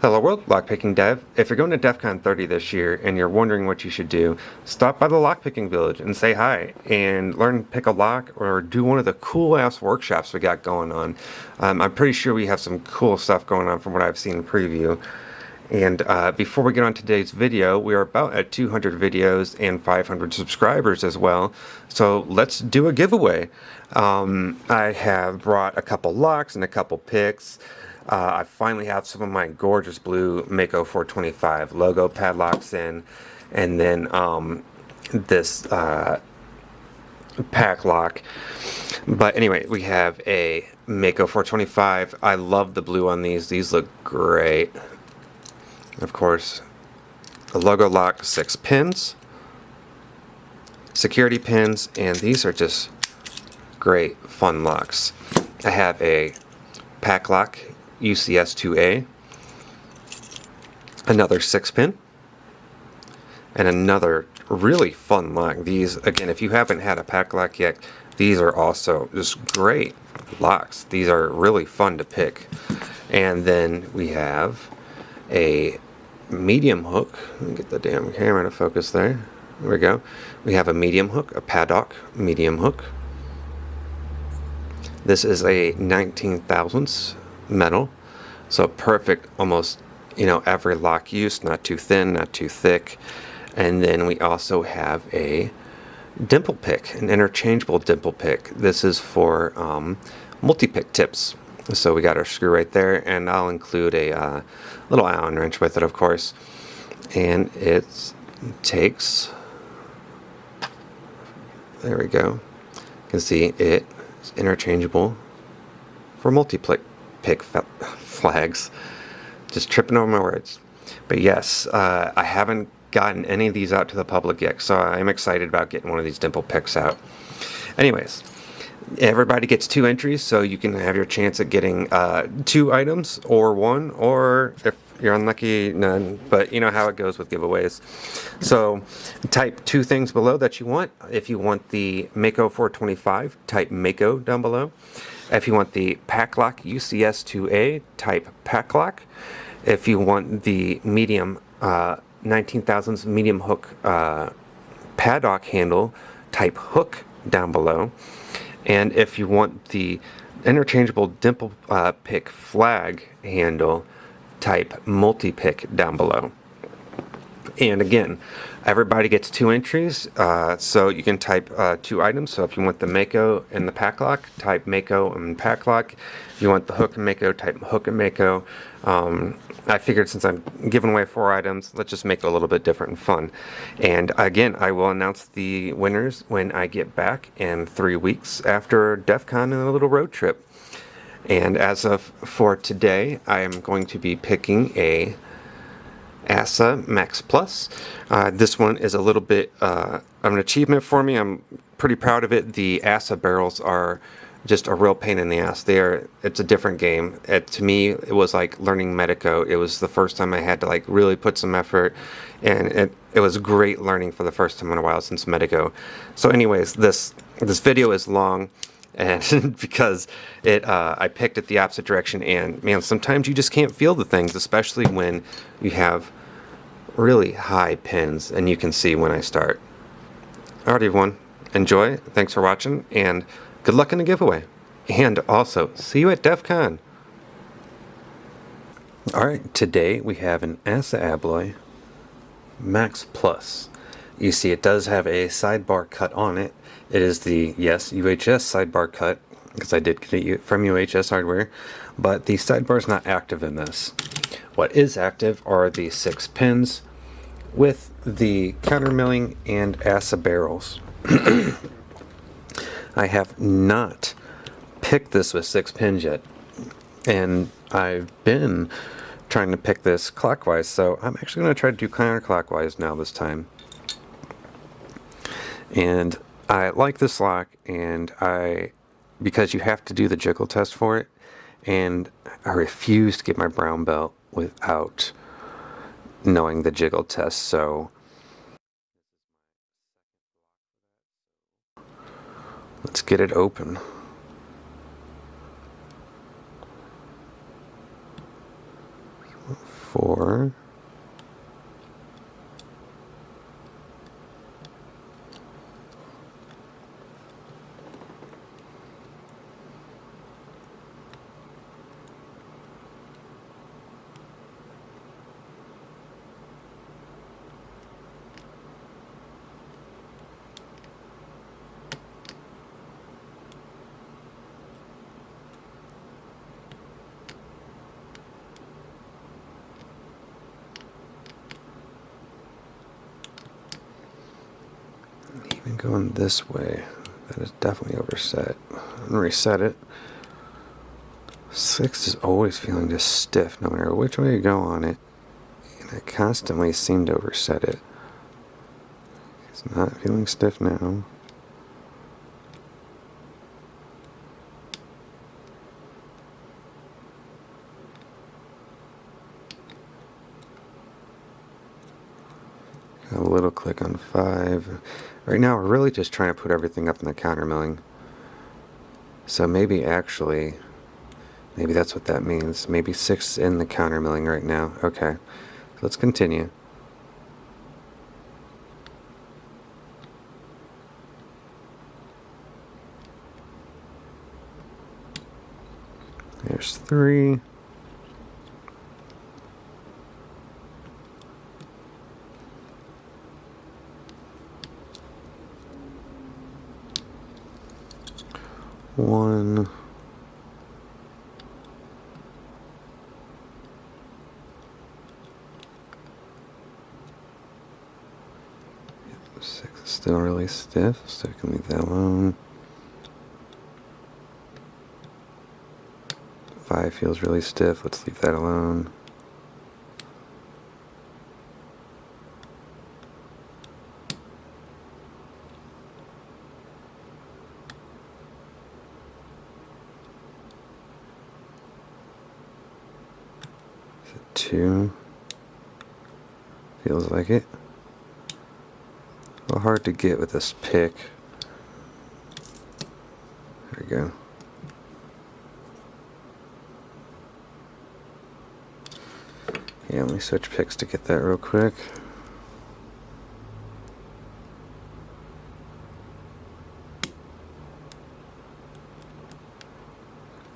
Hello world, Lockpicking Dev. If you're going to DEF CON 30 this year and you're wondering what you should do, stop by the Lockpicking Village and say hi and learn pick a lock or do one of the cool ass workshops we got going on. Um, I'm pretty sure we have some cool stuff going on from what I've seen in preview. And uh, before we get on today's video, we are about at 200 videos and 500 subscribers as well. So let's do a giveaway. Um, I have brought a couple locks and a couple picks. Uh, I finally have some of my gorgeous blue Mako 425 logo padlocks in, and then um, this uh, Paclock. But anyway, we have a Mako 425. I love the blue on these. These look great. Of course, a logo lock, six pins, security pins, and these are just great fun locks. I have a Paclock UCS2A, another 6 pin, and another really fun lock. These, again, if you haven't had a Paclock yet, these are also just great locks. These are really fun to pick. And then we have a medium hook. Let me get the damn camera to focus there. There we go. We have a medium hook, a paddock medium hook. This is a 19 thousandths metal. So perfect, almost, you know, every lock use, not too thin, not too thick. And then we also have a dimple pick, an interchangeable dimple pick. This is for um, multi-pick tips. So we got our screw right there, and I'll include a uh, little Allen wrench with it, of course. And it takes, there we go. You can see it is interchangeable for multi-pick pick flags. Just tripping over my words. But yes, uh, I haven't gotten any of these out to the public yet, so I'm excited about getting one of these dimple picks out. Anyways, everybody gets two entries, so you can have your chance at getting uh, two items or one, or if you're unlucky, none. But you know how it goes with giveaways. So type two things below that you want. If you want the Mako 425, type Mako down below. If you want the Paclock UCS2A, type Paclock. If you want the medium uh, 19 thousandths medium hook uh, paddock handle, type hook down below. And if you want the interchangeable dimple uh, pick flag handle, type multi-pick down below. And again, everybody gets two entries, uh, so you can type uh, two items. So if you want the Mako and the Paclock, type Mako and Paclock. If you want the hook and Mako, type hook and Mako. Um, I figured since I'm giving away four items, let's just make it a little bit different and fun. And again, I will announce the winners when I get back in three weeks after DEF CON and a little road trip. And as of for today, I am going to be picking a ASSA Max Plus. Uh, this one is a little bit uh, of an achievement for me. I'm pretty proud of it. The ASSA barrels are just a real pain in the ass. They are, it's a different game. It, to me, it was like learning Medeco. It was the first time I had to like really put some effort and it, it was great learning for the first time in a while since Medeco. So anyways, this, this video is long and because it uh, I picked it the opposite direction and man sometimes you just can't feel the things especially when you have really high pins and you can see when I start. Alright everyone, enjoy, thanks for watching, and good luck in the giveaway. And also, see you at DEF CON. Alright, today we have an ASSA Abloy Max Plus. You see it does have a sidebar cut on it. It is the, yes, UHS sidebar cut, because I did get it from UHS hardware, but the sidebar is not active in this. What is active are the six pins with the counter milling and ASSA barrels. I have not picked this with six pins yet, and I've been trying to pick this clockwise, so I'm actually going to try to do counterclockwise now this time. And I like this lock, and I, because you have to do the jiggle test for it, and I refuse to get my brown belt without knowing the jiggle test, so let's get it open. four. Even going this way, that is definitely overset. I'm gonna reset it. Six is always feeling just stiff, no matter which way you go on it. And I constantly seem to overset it. It's not feeling stiff now. Got a little click on five. Right now, we're really just trying to put everything up in the counter milling. So maybe actually, maybe that's what that means. Maybe six in the counter milling right now. Okay, let's continue. There's three. One. Six is still really stiff, so I can leave that alone. Five feels really stiff, let's leave that alone. two. Feels like it. A little hard to get with this pick. There we go. Yeah, let me switch picks to get that real quick.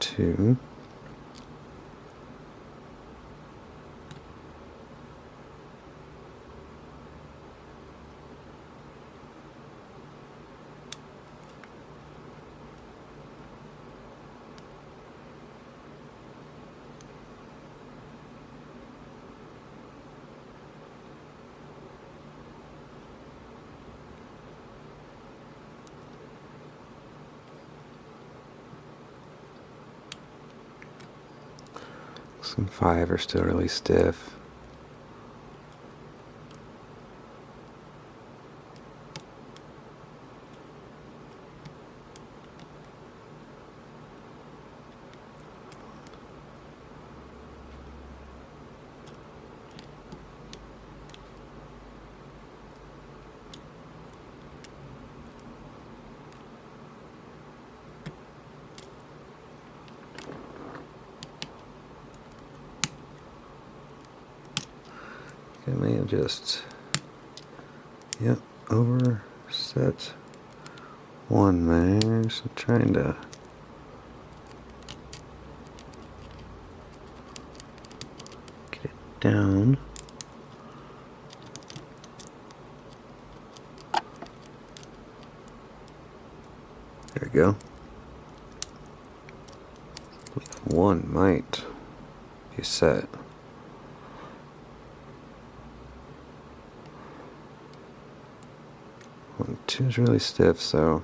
Two. Some five are still really stiff. I may have just, yep, overset one there. So trying to get it down. There we go. One might be set. Is really stiff, so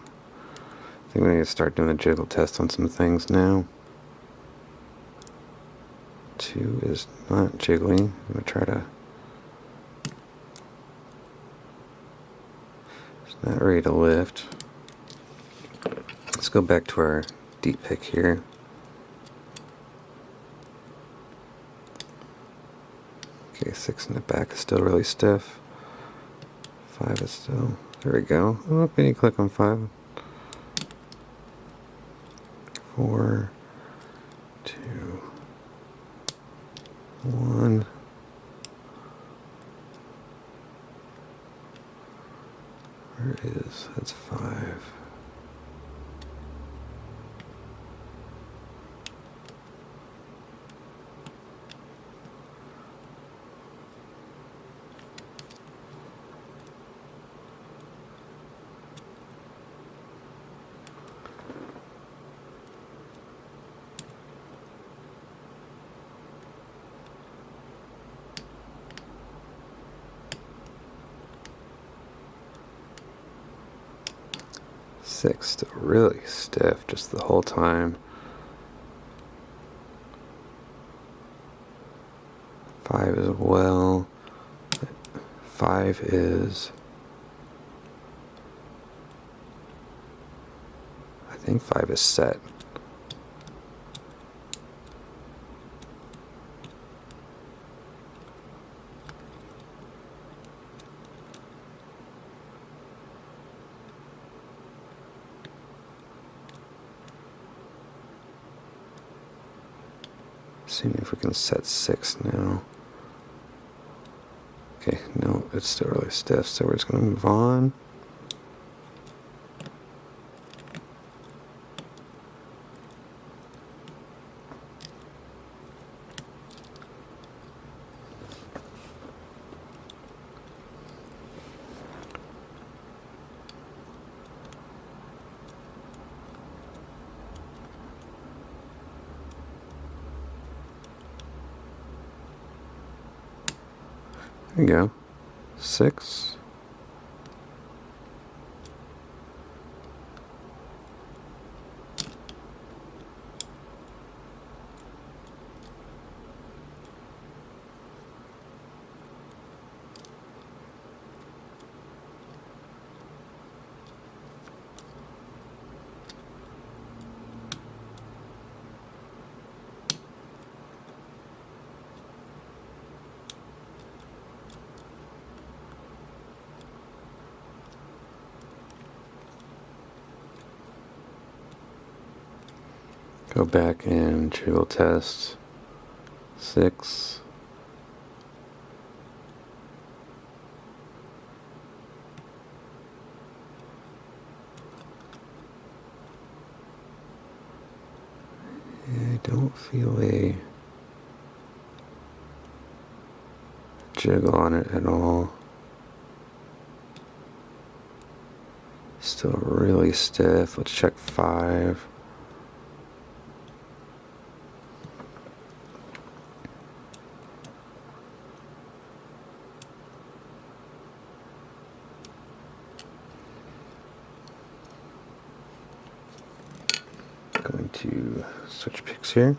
I think we need to start doing a jiggle test on some things now. Two is not jiggly. I'm gonna try to. It's not ready to lift. Let's go back to our deep pick here. Okay, six in the back is still really stiff. Five is still there we go. Oh, can you click on five? Four, two, one. Where is that's five? Six, still really stiff just the whole time. Five as well. Five is... I think five is set. Seeing if we can set six now. Okay, no, it's still really stiff, so we're just going to move on. There you go. Six. Go back and trivial test 6. I don't feel a jiggle on it at all. Still really stiff. Let's check 5. To switch picks here.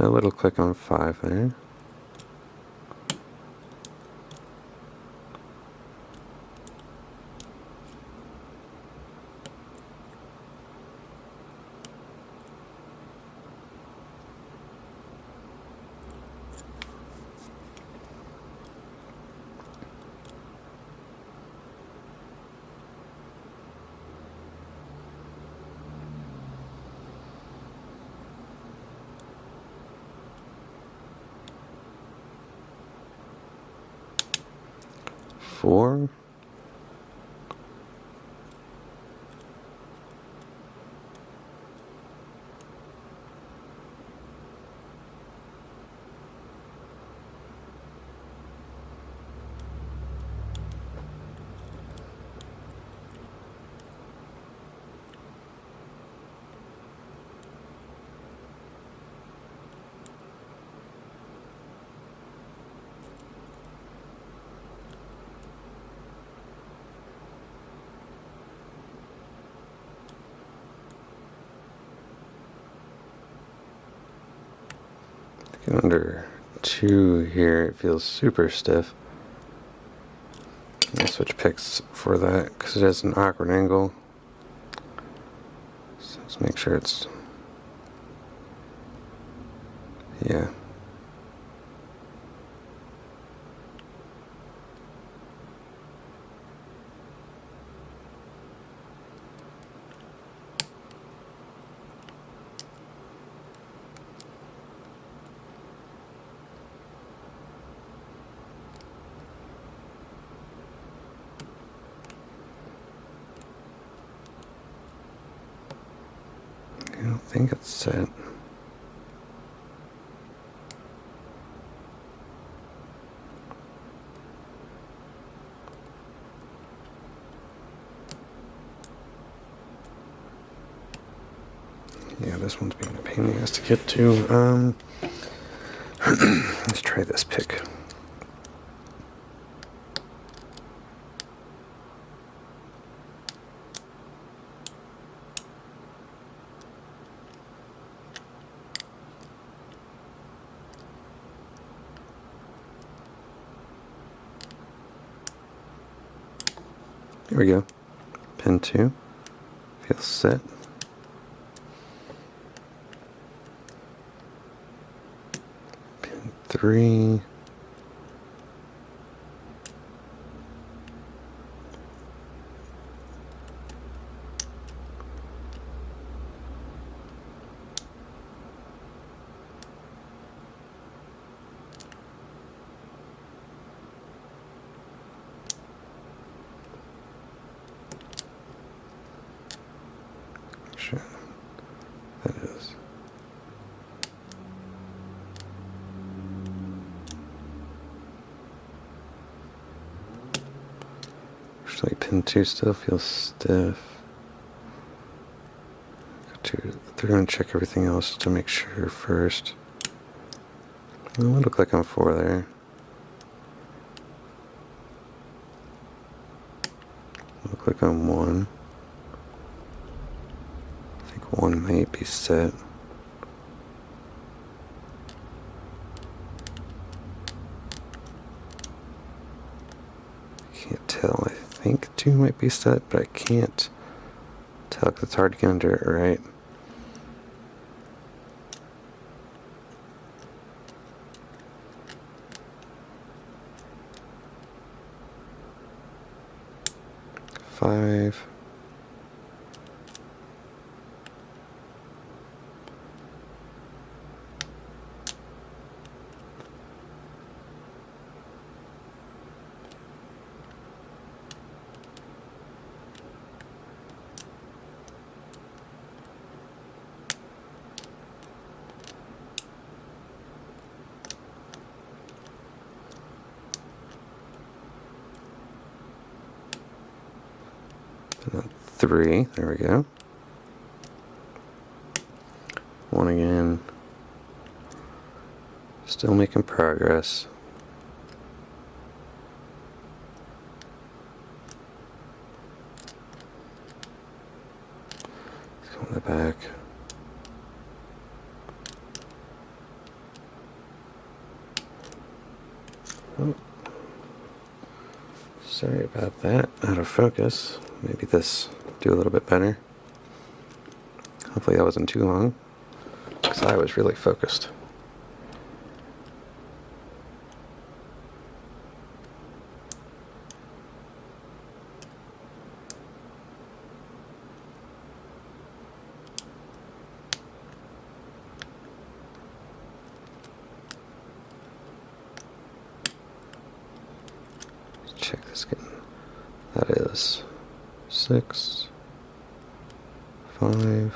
A little click on five there. Four. Under two here, it feels super stiff. I'll switch picks for that because it has an awkward angle. So let's make sure it's, think it's set. Yeah, this one's being a pain in the ass to get to. Um, let's try this pick. down to. Feel set. Pin 3. Two still feels stiff. Go to through and check everything else to make sure first. Would look like I'm four there. Look like I'm one. I think one may be set. Can't tell. I think two might be set, but I can't tell because it's hard to get under it right. Five. And then three, there we go. One again. Still making progress. Let's go in the back. Oh. Sorry about that. Out of focus. Maybe this do a little bit better. Hopefully that wasn't too long. Because I was really focused. Let's check this again. That is six, five,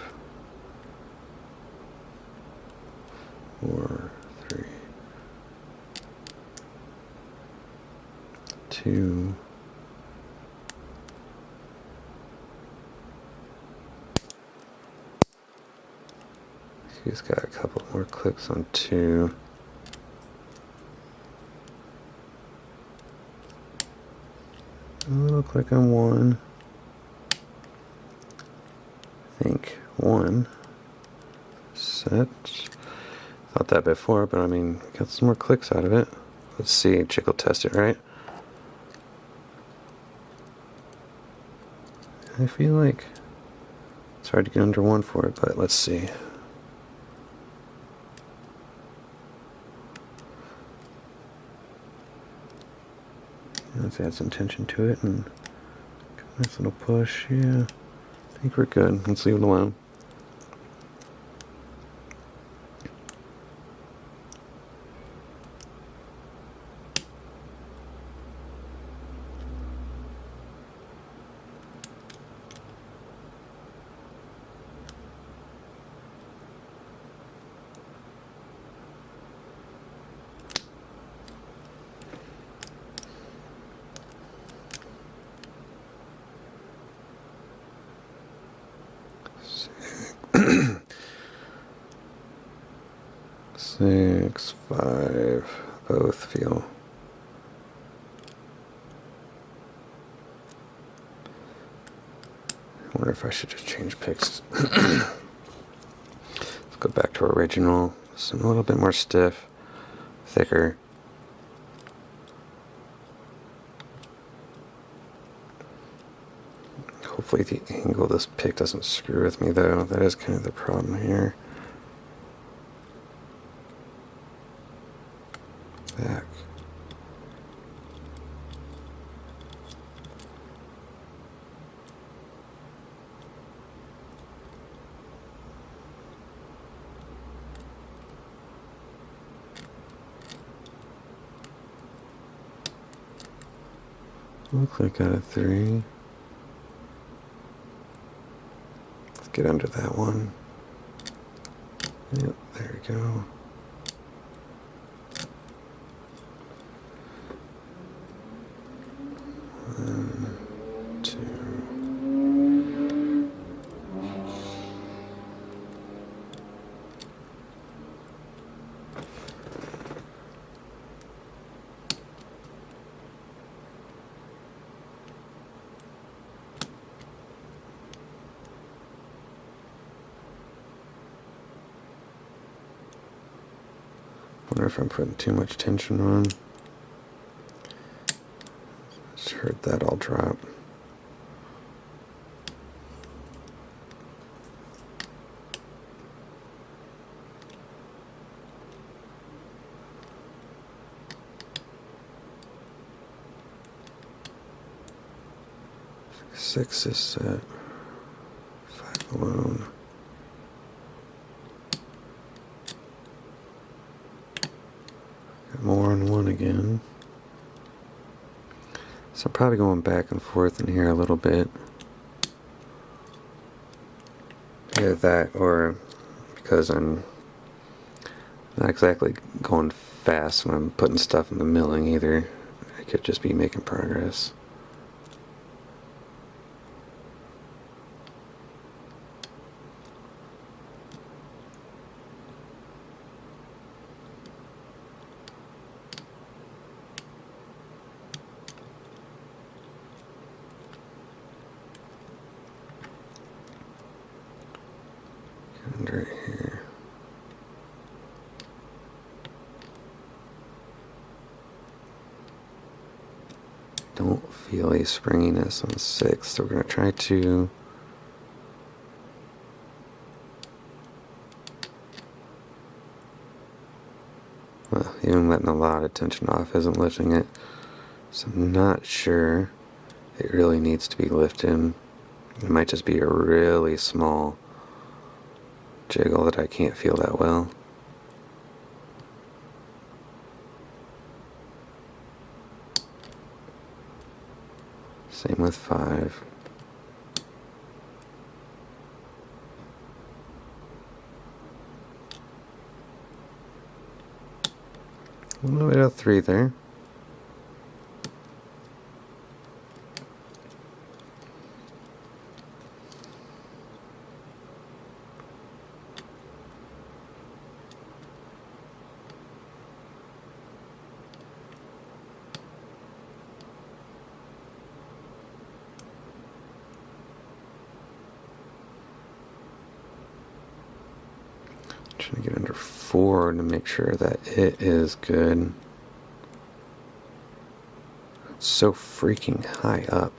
four, three, two, He's got a couple more clicks on two. Little click on one. I think one. Set. Thought that before, but I mean, got some more clicks out of it. Let's see, Chick will test it, right? I feel like it's hard to get under one for it, but let's see. Let's add some tension to it and nice little push. Yeah, I think we're good. Let's leave it alone. Six, five, both feel. I wonder if I should just change picks. Let's go back to original. Some a little bit more stiff, thicker. Hopefully the angle this pick doesn't screw with me though. That is kind of the problem here. Back. I got a three. Let's get under that one. Yep, there we go. One, two. Wonder if I'm putting too much tension on. Just heard that all drop. Six is set. Five alone. Got more on one again. So I'm probably going back and forth in here a little bit. Either that or because I'm not exactly going fast when I'm putting stuff in the milling either. I could just be making progress. Under here. Don't feel springiness on six, so we're going to try to well, even letting a lot of tension off isn't lifting it. So I'm not sure it really needs to be lifted. It might just be a really small jiggle that I can't feel that well. Same with five. A little bit of three there. Trying to get under four to make sure that it is good. It's so freaking high up.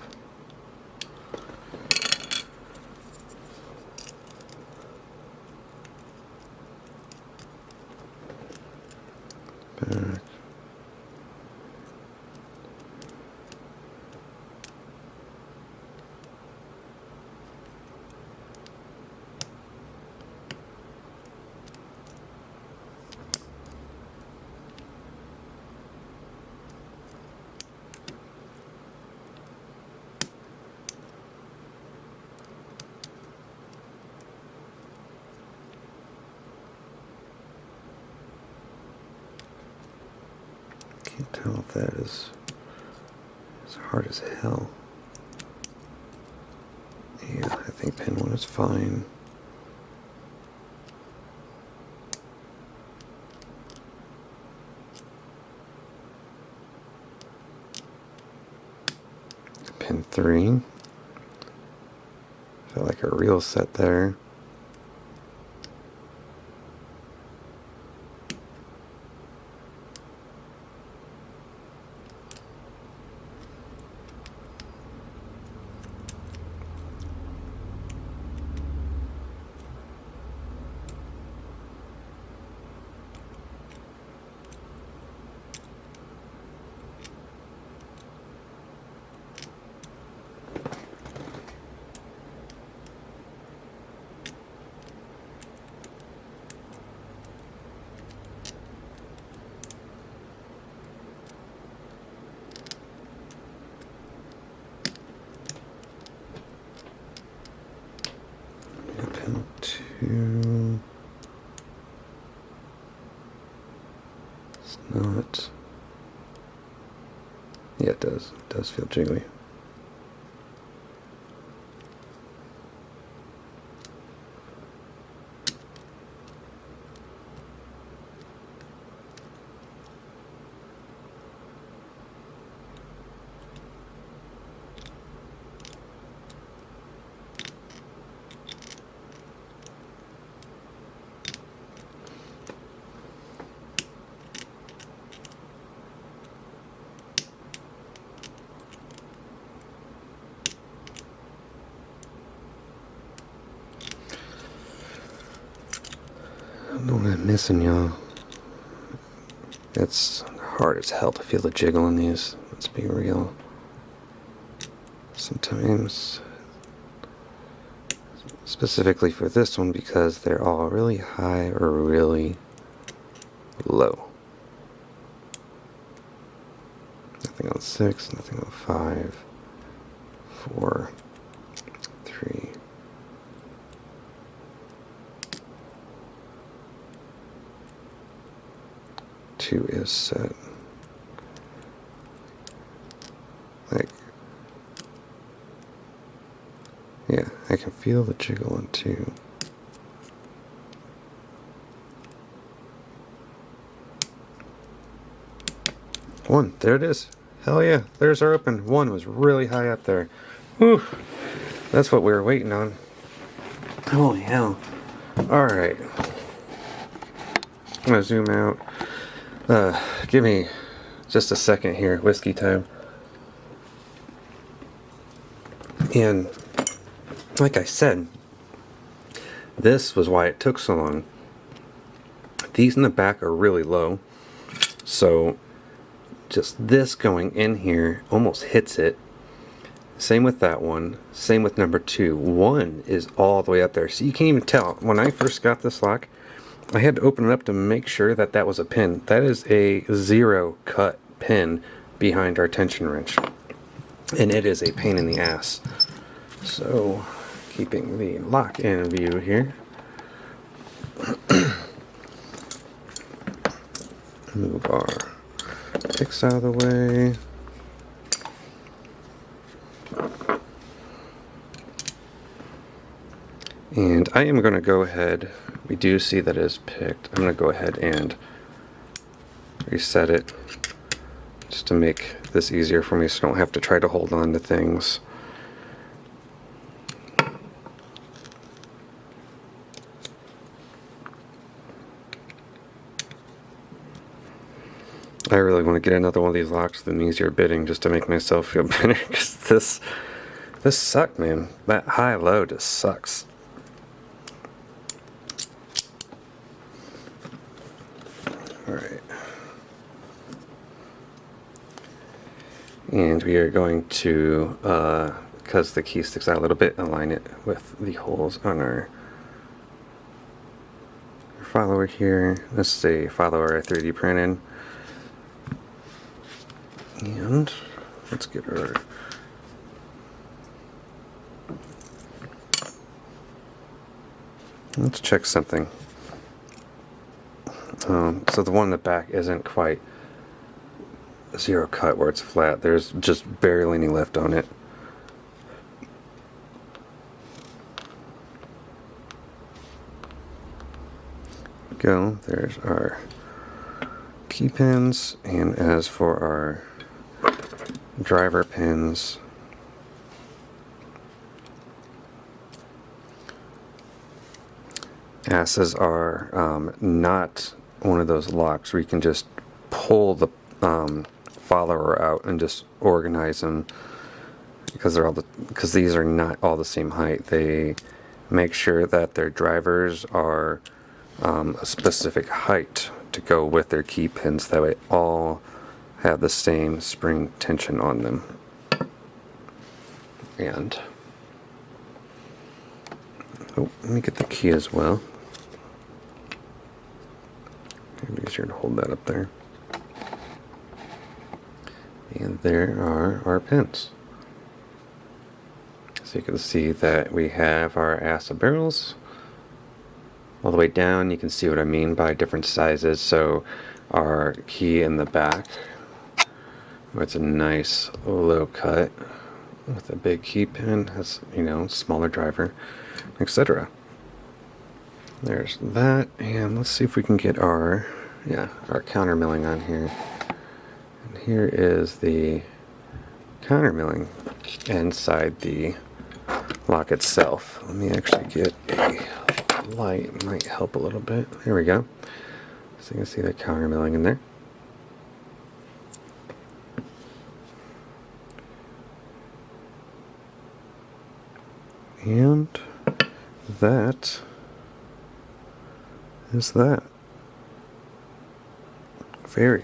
that is it's hard as hell. Yeah, I think pin one is fine. Pin three. Felt like a real set there. It's not. Yeah, it does. It does feel jiggly. Missing, y'all. It's hard as hell to feel the jiggle in these. Let's be real. Sometimes, specifically for this one, because they're all really high or really low. Nothing on six, nothing on five, four, three. Two is set. Like, yeah, I can feel the jiggle on two. One, there it is. Hell yeah, there's our open. One was really high up there. Whew, that's what we were waiting on. Holy hell. Alright. I'm gonna zoom out. Uh, give me just a second here, whiskey time. And like I said, this was why it took so long. These in the back are really low, so just this going in here almost hits it. Same with that one. Same with number two. One is all the way up there, so you can't even tell. When I first got this lock, I had to open it up to make sure that that was a pin. That is a zero cut pin behind our tension wrench. And it is a pain in the ass. So, keeping the lock in view here. Move our picks out of the way. And I am going to go ahead, we do see that it is picked. I'm going to go ahead and reset it just to make this easier for me so I don't have to try to hold on to things. I really want to get another one of these locks with an easier bidding just to make myself feel better because this this sucked man that high low just sucks and we are going to uh, because the key sticks out a little bit align it with the holes on our follower here this is a follower I 3D printed and let's get our let's check something. Um, so the one in the back isn't quite zero cut where it's flat. There's just barely any left on it. Go. There's our key pins. And as for our driver pins, ASSAs are um, not one of those locks where you can just pull the um, follower out and just organize them because they're all the because these are not all the same height. They make sure that their drivers are um, a specific height to go with their key pins. That way, all have the same spring tension on them. And oh, let me get the key as well. It'd easier to hold that up there. And there are our pins. So you can see that we have our acid barrels all the way down. You can see what I mean by different sizes. So our key in the back, it's a nice low cut with a big key pin, has you know smaller driver, etc. There's that, and let's see if we can get our yeah our counter milling on here. Here is the counter milling inside the lock itself. Let me actually get a light, might help a little bit. There we go. So you can see the counter milling in there. And that is that. Very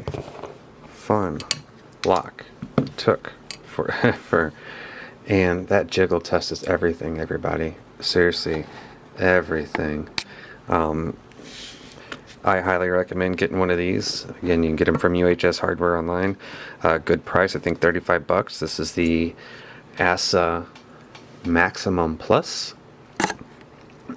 fun lock took for for and that jiggle test is everything, everybody. Seriously, everything. Um, I highly recommend getting one of these. Again, you can get them from UHS Hardware online. Uh, good price, I think 35 bucks. This is the ASSA Maximum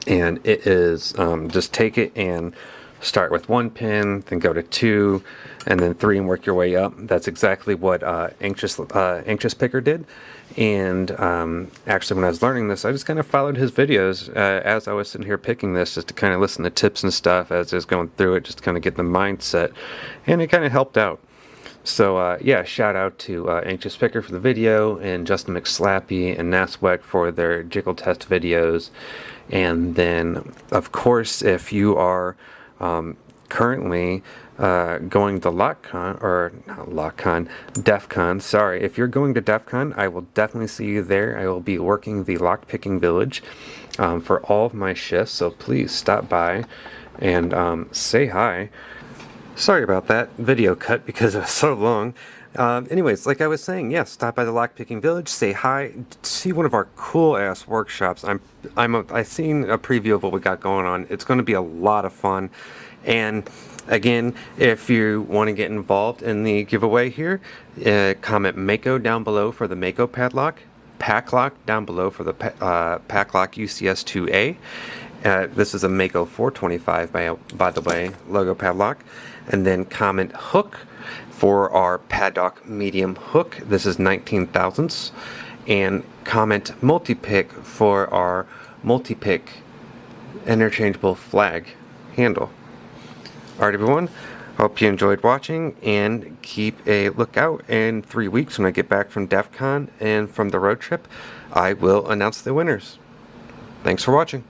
And it is, um, just take it and start with one pin, then go to two, and then three and work your way up. That's exactly what uh, Anxious, uh, Anxious Picker did. And um, actually, when I was learning this, I just kind of followed his videos uh, as I was sitting here picking this, just to kind of listen to tips and stuff as I was going through it, just to kind of get the mindset. And it kind of helped out. So uh, yeah, shout out to uh, Anxious Picker for the video, and Justin McSlappy and Naswek for their jiggle test videos. And then, of course, if you are um, currently uh, going to LockCon, or not LockCon, DEF CON, sorry. If you're going to DEF CON, I will definitely see you there. I will be working the lockpicking village um, for all of my shifts, so please stop by and um, say hi. Sorry about that video cut because it was so long. Um, anyways, like I was saying, yes, yeah, stop by the Lockpicking Village, say hi, see one of our cool ass workshops. I'm, I'm, a, I've seen a preview of what we got going on. It's going to be a lot of fun, and again, if you want to get involved in the giveaway here, uh, comment Mako down below for the Mako padlock, Paclock down below for the uh, Paclock UCS2A. Uh, this is a Mako 425 by, by the way, logo padlock. And then comment hook for our paddock medium hook. This is 19 thousandths. And comment multi-pick for our multi-pick interchangeable flag handle. Alright everyone, hope you enjoyed watching and keep a lookout in three weeks when I get back from DEF CON and from the road trip. I will announce the winners. Thanks for watching.